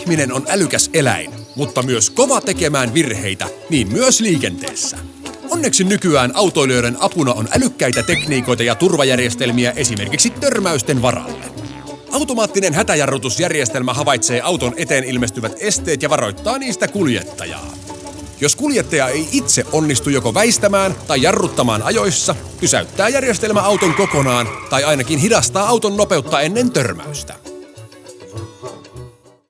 Ihminen on älykäs eläin, mutta myös kova tekemään virheitä, niin myös liikenteessä. Onneksi nykyään autoilijoiden apuna on älykkäitä tekniikoita ja turvajärjestelmiä esimerkiksi törmäysten varalle. Automaattinen hätäjarrutusjärjestelmä havaitsee auton eteen ilmestyvät esteet ja varoittaa niistä kuljettajaa. Jos kuljettaja ei itse onnistu joko väistämään tai jarruttamaan ajoissa, pysäyttää järjestelmä auton kokonaan tai ainakin hidastaa auton nopeutta ennen törmäystä.